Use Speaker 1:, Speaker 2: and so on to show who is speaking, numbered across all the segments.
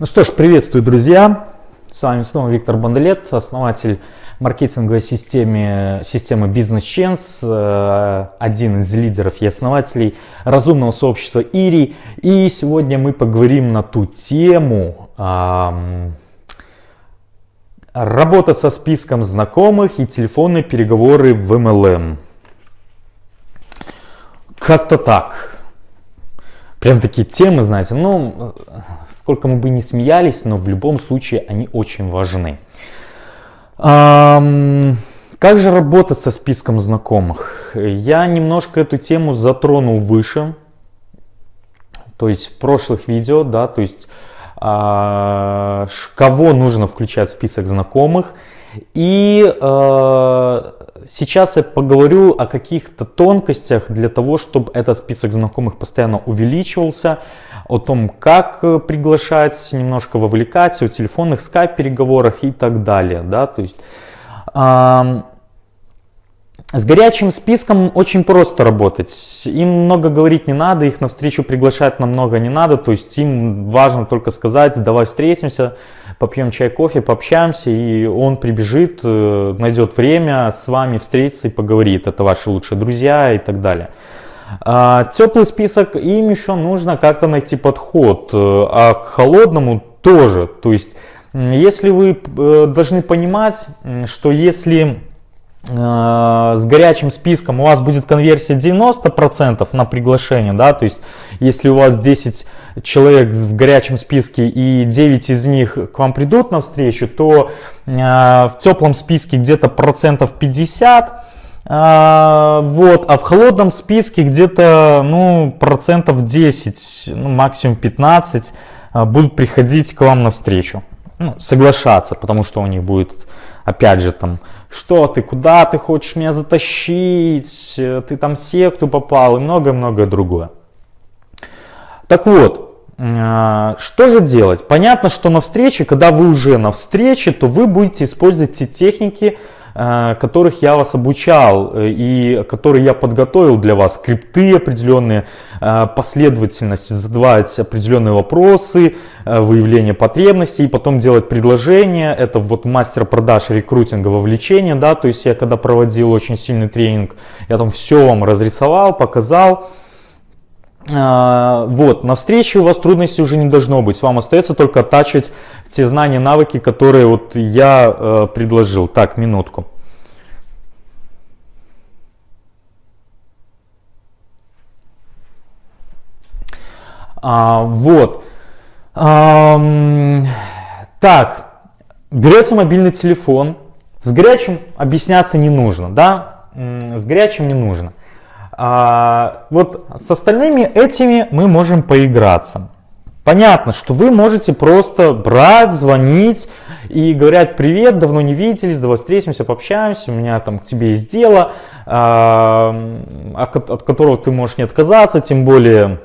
Speaker 1: Ну что ж, приветствую, друзья! С вами снова Виктор Бондолет, основатель маркетинговой системы, системы Business Chance, один из лидеров и основателей разумного сообщества Ири. И сегодня мы поговорим на ту тему работа со списком знакомых и телефонные переговоры в MLM. Как-то так. Прям такие темы, знаете, ну, сколько мы бы не смеялись, но в любом случае они очень важны. Как же работать со списком знакомых? Я немножко эту тему затронул выше, то есть в прошлых видео, да, то есть а, кого нужно включать в список знакомых. И э, сейчас я поговорю о каких-то тонкостях для того, чтобы этот список знакомых постоянно увеличивался, о том, как э, приглашать, немножко вовлекать, о телефонных скайп-переговорах и так далее. Да? То есть, с горячим списком очень просто работать. Им много говорить не надо, их на встречу приглашать намного не надо. То есть им важно только сказать, давай встретимся, попьем чай, кофе, пообщаемся, и он прибежит, э, найдет время с вами встретиться и поговорит. Это ваши лучшие друзья и так далее. А, теплый список, им еще нужно как-то найти подход, э, а к холодному тоже. То есть, если вы э, должны понимать, что если с горячим списком у вас будет конверсия 90% на приглашение, да, то есть если у вас 10 человек в горячем списке и 9 из них к вам придут на встречу, то в теплом списке где-то процентов 50 а, вот, а в холодном списке где-то ну, процентов 10, ну, максимум 15 а, будут приходить к вам навстречу. Ну, соглашаться, потому что у них будет, опять же, там, что ты, куда ты хочешь меня затащить, ты там секту попал и многое-многое другое. Так вот, а, что же делать? Понятно, что на встрече, когда вы уже на встрече, то вы будете использовать те техники, Э, которых я вас обучал э, и которые я подготовил для вас, скрипты определенные, э, последовательность, задавать определенные вопросы, выявление потребностей и потом делать предложение. Это вот мастер продаж рекрутинга вовлечения, да, то есть я когда проводил очень сильный тренинг, я там все вам разрисовал, показал. Вот, на встрече у вас трудностей уже не должно быть, вам остается только оттачивать те знания, навыки, которые вот я э, предложил. Так, минутку. А, вот. А, так, берете мобильный телефон. С горячим объясняться не нужно, да? С горячим не нужно. А, вот с остальными этими мы можем поиграться. Понятно, что вы можете просто брать, звонить и говорят, привет, давно не виделись, давай встретимся, пообщаемся, у меня там к тебе есть дело, от которого ты можешь не отказаться, тем более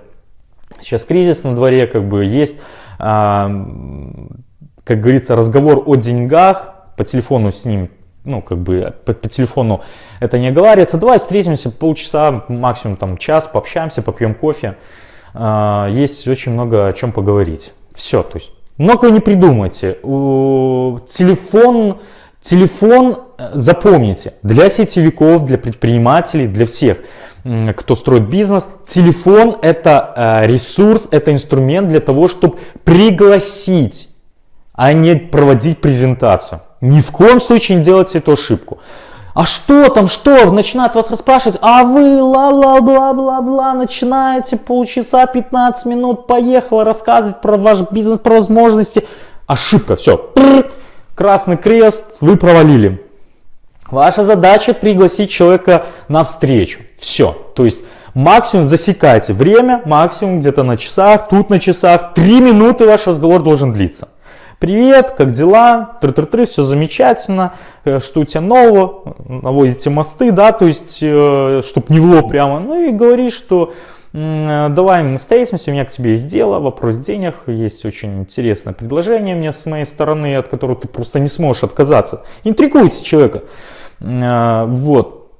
Speaker 1: сейчас кризис на дворе, как бы есть, а, как говорится, разговор о деньгах, по телефону с ним ну, как бы по, по телефону это не оговаривается. Давай встретимся полчаса, максимум там час, пообщаемся, попьем кофе. А, есть очень много о чем поговорить. Все, то есть много не придумайте. Телефон, телефон э, запомните, для сетевиков, для предпринимателей, для всех, кто строит бизнес, телефон это э, ресурс, это инструмент для того, чтобы пригласить, а не проводить презентацию. Ни в коем случае не делайте эту ошибку а что там, что, начинают вас расспрашивать, а вы ла-ла-бла-бла-бла, начинаете полчаса, 15 минут, поехала рассказывать про ваш бизнес, про возможности. Ошибка, все, красный крест, вы провалили. Ваша задача пригласить человека на встречу. Все, то есть максимум засекайте время, максимум где-то на часах, тут на часах, 3 минуты ваш разговор должен длиться. Привет, как дела? Тры-тры-тры, все замечательно. Э, что у тебя нового? Наводите мосты, да, то есть, э, чтобы не в лоб прямо. Ну и говоришь, что давай мы встретимся, у меня к тебе есть дело, вопрос денег, есть очень интересное предложение мне с моей стороны, от которого ты просто не сможешь отказаться. Интригуйте человека. Э, вот.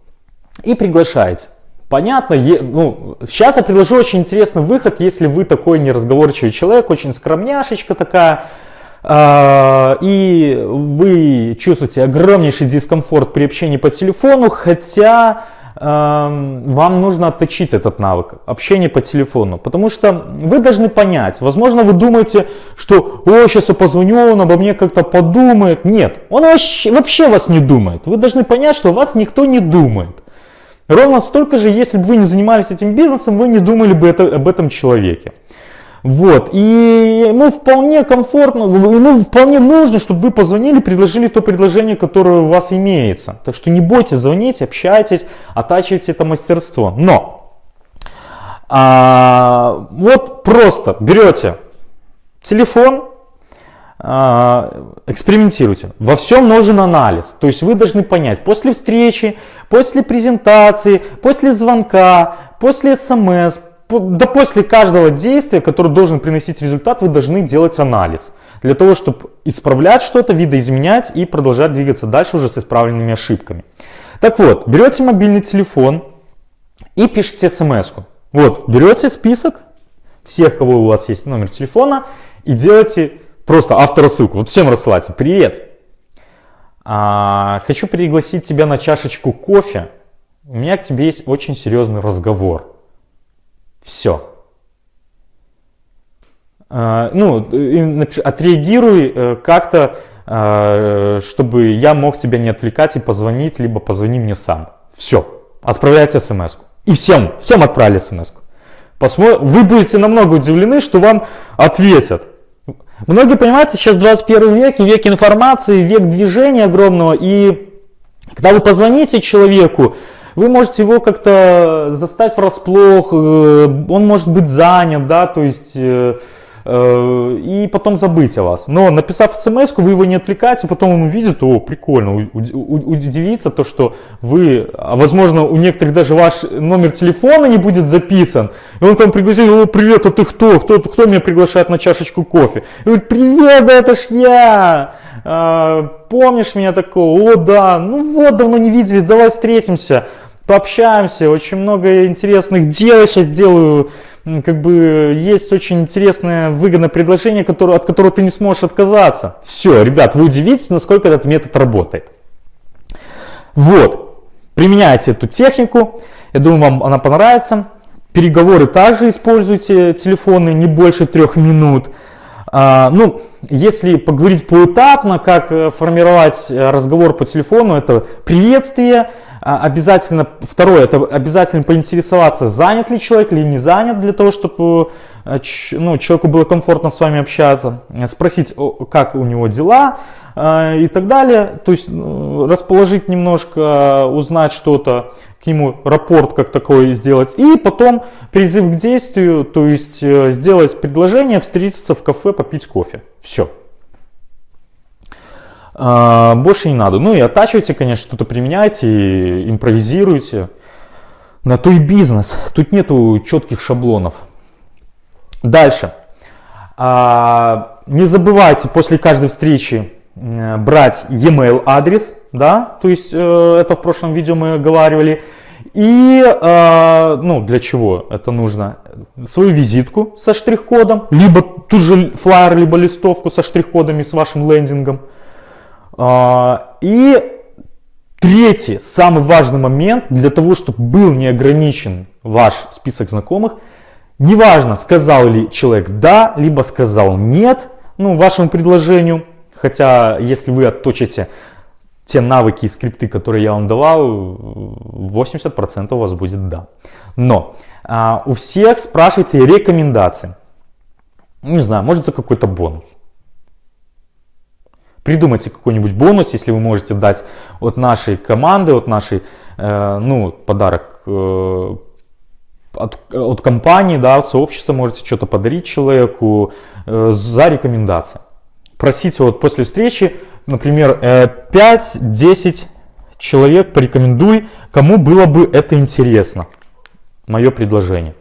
Speaker 1: И приглашаете. Понятно, ну, сейчас я предложу очень интересный выход, если вы такой неразговорчивый человек, очень скромняшечка такая, э, и вы чувствуете огромнейший дискомфорт при общении по телефону, хотя вам нужно отточить этот навык общения по телефону, потому что вы должны понять, возможно, вы думаете, что, о, сейчас я позвоню, он обо мне как-то подумает. Нет, он вообще, вообще вас не думает. Вы должны понять, что вас никто не думает. Ровно столько же, если бы вы не занимались этим бизнесом, вы не думали бы это, об этом человеке. Вот, и ему вполне комфортно, ему вполне нужно, чтобы вы позвонили, предложили то предложение, которое у вас имеется. Так что не бойтесь звонить, общайтесь, оттачивайте это мастерство. Но, а, вот просто берете телефон, а, экспериментируйте. Во всем нужен анализ. То есть вы должны понять, после встречи, после презентации, после звонка, после смс, да после каждого действия, которое должен приносить результат, вы должны делать анализ. Для того, чтобы исправлять что-то, видоизменять и продолжать двигаться дальше уже с исправленными ошибками. Так вот, берете мобильный телефон и пишете смс -ку. Вот, берете список всех, кого у вас есть номер телефона и делаете просто авторассылку. Вот всем рассылайте. Привет! А, хочу пригласить тебя на чашечку кофе. У меня к тебе есть очень серьезный разговор. Все. А, ну, отреагируй э, как-то, а, чтобы я мог тебя не отвлекать и позвонить, либо позвони мне сам. Все. Отправляйте смс -ку. И всем, всем отправили смс -ку. Посмотр... Вы будете намного удивлены, что вам ответят. Многие, понимаете, сейчас 21 век, век информации, век движения огромного, и когда вы позвоните человеку, вы можете его как-то застать врасплох, э, он может быть занят, да, то есть э, э, и потом забыть о вас. Но написав смс вы его не отвлекаете, потом он увидит, о, прикольно, удивится то, что вы, а возможно, у некоторых даже ваш номер телефона не будет записан, и он к вам пригласил, о, привет, а ты кто? Кто, кто меня приглашает на чашечку кофе? И говорит, привет, да это ж я! А, помнишь меня такого? О, да, ну вот, давно не виделись, давай встретимся пообщаемся, очень много интересных дел я сейчас делаю, как бы есть очень интересное выгодное предложение, которое, от которого ты не сможешь отказаться. Все, ребят, вы удивитесь, насколько этот метод работает. Вот, применяйте эту технику, я думаю, вам она понравится. Переговоры также используйте, телефоны не больше трех минут. А, ну, если поговорить поэтапно, как э, формировать э, разговор по телефону, это приветствие, обязательно, второе, это обязательно поинтересоваться, занят ли человек или не занят, для того, чтобы э, ну, человеку было комфортно с вами общаться, спросить, как у него дела э, и так далее. То есть ну, расположить немножко, узнать что-то, к нему рапорт как такой сделать. И потом призыв к действию, то есть э, сделать предложение, встретиться в кафе, попить кофе. Все. А, больше не надо. Ну и оттачивайте, конечно, что-то применяйте, импровизируйте. На то и бизнес. Тут нету четких шаблонов. Дальше. А, не забывайте после каждой встречи брать e-mail адрес, да, то есть э, это в прошлом видео мы оговаривали. И, э, ну, для чего это нужно? Свою визитку со штрих-кодом, либо ту же флайер, либо листовку со штрих-кодами с вашим лендингом. А, и третий, самый важный момент для того, чтобы был не ограничен ваш список знакомых, неважно, сказал ли человек да, либо сказал нет, ну, вашему предложению, хотя если вы отточите те навыки и скрипты, которые я вам давал, 80% у вас будет да. Но а, у всех спрашивайте рекомендации. Не знаю, может за какой-то бонус. Придумайте какой-нибудь бонус, если вы можете дать от нашей команды, от нашей, э, ну, подарок э, от, от компании, да, от сообщества можете что-то подарить человеку э, за рекомендации. Просите вот после встречи, например, э, 5-10 человек порекомендуй, кому было бы это интересно. Мое предложение.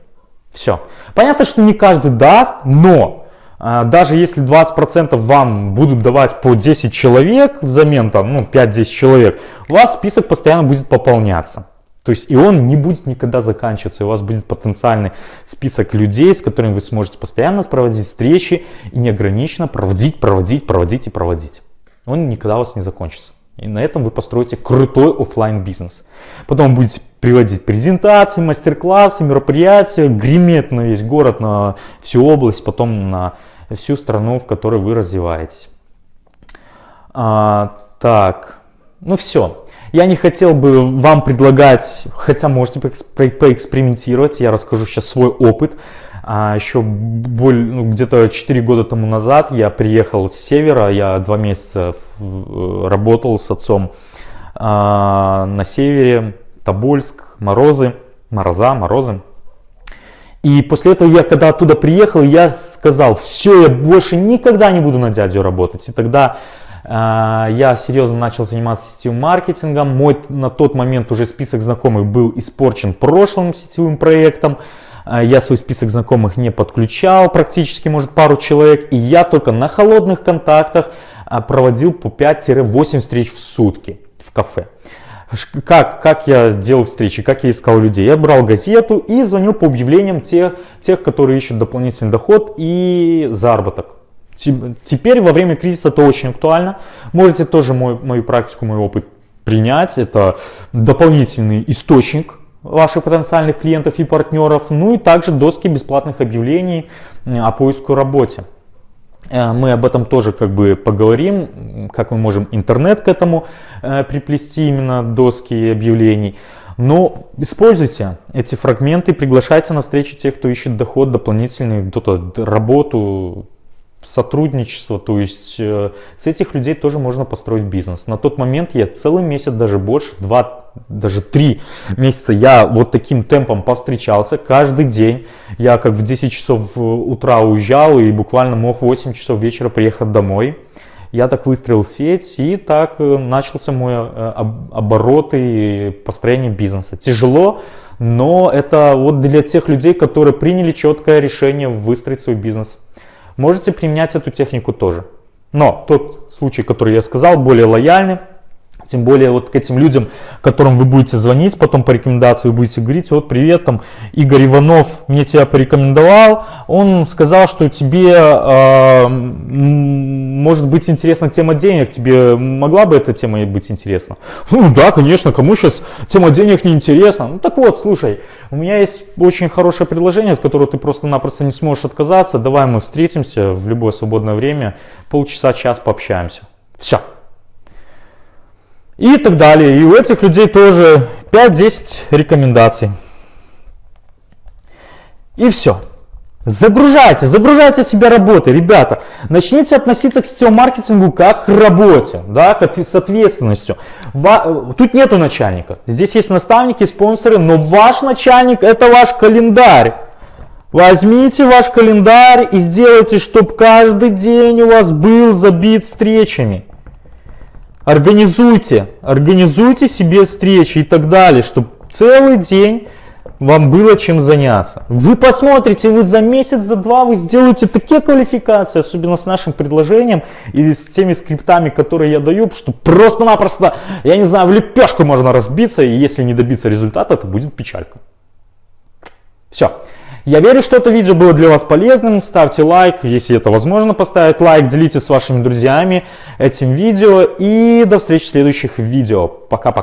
Speaker 1: Все. Понятно, что не каждый даст, но даже если 20% вам будут давать по 10 человек взамен, там, ну, 5-10 человек, у вас список постоянно будет пополняться. То есть и он не будет никогда заканчиваться, у вас будет потенциальный список людей, с которыми вы сможете постоянно проводить встречи и неограниченно проводить, проводить, проводить и проводить. Он никогда у вас не закончится. И на этом вы построите крутой офлайн бизнес. Потом будете приводить презентации, мастер-классы, мероприятия, греметь на весь город, на всю область, потом на всю страну, в которой вы развиваетесь. А, так, ну все. Я не хотел бы вам предлагать, хотя можете поэкспериментировать, я расскажу сейчас свой опыт. А еще ну, где-то 4 года тому назад я приехал с севера, я два месяца работал с отцом а, на севере, Тобольск, морозы, мороза, морозы. И после этого я, когда оттуда приехал, я сказал, все, я больше никогда не буду на дядю работать. И тогда а, я серьезно начал заниматься сетевым маркетингом. Мой на тот момент уже список знакомых был испорчен прошлым сетевым проектом. А, я свой список знакомых не подключал, практически, может, пару человек. И я только на холодных контактах а, проводил по 5-8 встреч в сутки в кафе. Как, как я делал встречи, как я искал людей? Я брал газету и звонил по объявлениям тех, тех которые ищут дополнительный доход и заработок. Теперь во время кризиса это очень актуально. Можете тоже мой, мою практику, мой опыт принять. Это дополнительный источник ваших потенциальных клиентов и партнеров. Ну и также доски бесплатных объявлений о поиску работе. Э, мы об этом тоже как бы поговорим, как мы можем интернет к этому э, приплести, именно доски объявлений. Но используйте эти фрагменты, приглашайте на встречу тех, кто ищет доход дополнительный, кто-то работу, сотрудничество, то есть э, с этих людей тоже можно построить бизнес. На тот момент я целый месяц, даже больше, два, даже три месяца я вот таким темпом повстречался каждый день. Я как в 10 часов утра уезжал и буквально мог в 8 часов вечера приехать домой. Я так выстроил сеть и так э, начался мой э, оборот и построение бизнеса. Тяжело, но это вот для тех людей, которые приняли четкое решение выстроить свой бизнес. Можете применять эту технику тоже. Но тот случай, который я сказал, более лояльный. Тем более вот к этим людям, которым вы будете звонить, потом по рекомендации вы будете говорить, вот привет, там Игорь Иванов мне тебя порекомендовал, он сказал, что тебе э, может быть интересна тема денег, тебе могла бы эта тема быть интересна? Ну да, конечно, кому сейчас тема денег не интересна? Ну так вот, слушай, у меня есть очень хорошее предложение, от которого ты просто-напросто не сможешь отказаться, давай мы встретимся в любое свободное время, полчаса-час пообщаемся. Все и так далее. И у этих людей тоже 5-10 рекомендаций. И все. Загружайте, загружайте себя работой, ребята. Начните относиться к сетевому маркетингу как к работе, да, с ответственностью. Тут нету начальника. Здесь есть наставники, спонсоры, но ваш начальник это ваш календарь. Возьмите ваш календарь и сделайте, чтобы каждый день у вас был забит встречами. Организуйте, организуйте себе встречи и так далее, чтобы целый день вам было чем заняться. Вы посмотрите, вы за месяц, за два вы сделаете такие квалификации, особенно с нашим предложением и с теми скриптами, которые я даю, что просто-напросто, я не знаю, в лепешку можно разбиться, и если не добиться результата, это будет печалька. Все. Я верю, что это видео было для вас полезным. Ставьте лайк, если это возможно поставить лайк. Делитесь с вашими друзьями этим видео. И до встречи в следующих видео. Пока-пока.